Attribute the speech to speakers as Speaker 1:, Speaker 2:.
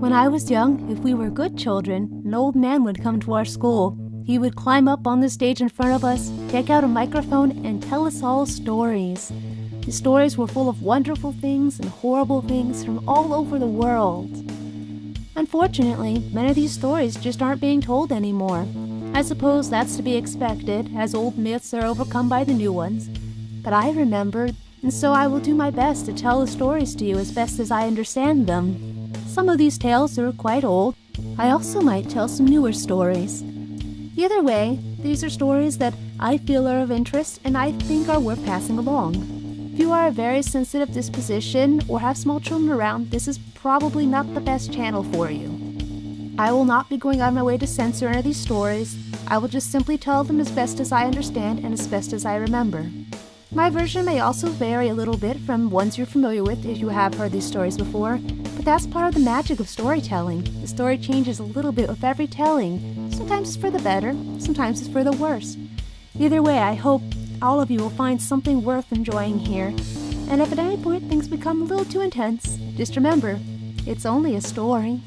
Speaker 1: When I was young, if we were good children, an old man would come to our school. He would climb up on the stage in front of us, take out a microphone, and tell us all stories. His stories were full of wonderful things and horrible things from all over the world. Unfortunately, many of these stories just aren't being told anymore. I suppose that's to be expected, as old myths are overcome by the new ones. But I remember, and so I will do my best to tell the stories to you as best as I understand them. Some of these tales are quite old. I also might tell some newer stories. Either way, these are stories that I feel are of interest and I think are worth passing along. If you are a very sensitive disposition or have small children around, this is probably not the best channel for you. I will not be going out of my way to censor any of these stories. I will just simply tell them as best as I understand and as best as I remember. My version may also vary a little bit from ones you're familiar with if you have heard these stories before, but that's part of the magic of storytelling. The story changes a little bit with every telling. Sometimes it's for the better, sometimes it's for the worse. Either way, I hope all of you will find something worth enjoying here. And if at any point things become a little too intense, just remember, it's only a story.